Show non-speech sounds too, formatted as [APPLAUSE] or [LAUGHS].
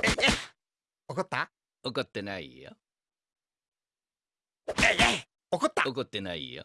[LAUGHS] 怒った？怒ってないよ。怒った？怒ってないよ。